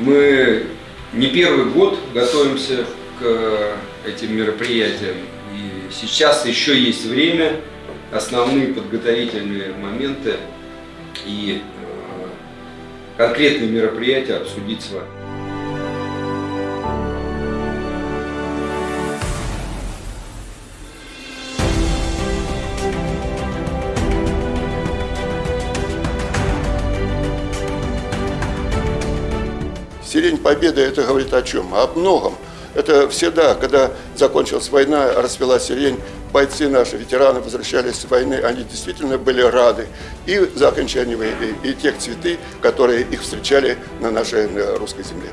Мы не первый год готовимся к этим мероприятиям. И сейчас еще есть время, основные подготовительные моменты и э, конкретные мероприятия обсудить с вами. Сирень Победы это говорит о чем? О многом. Это всегда, когда закончилась война, расцвела сирень, бойцы наши, ветераны возвращались с войны, они действительно были рады и за окончание войны, и тех цветы, которые их встречали на нашей на русской земле.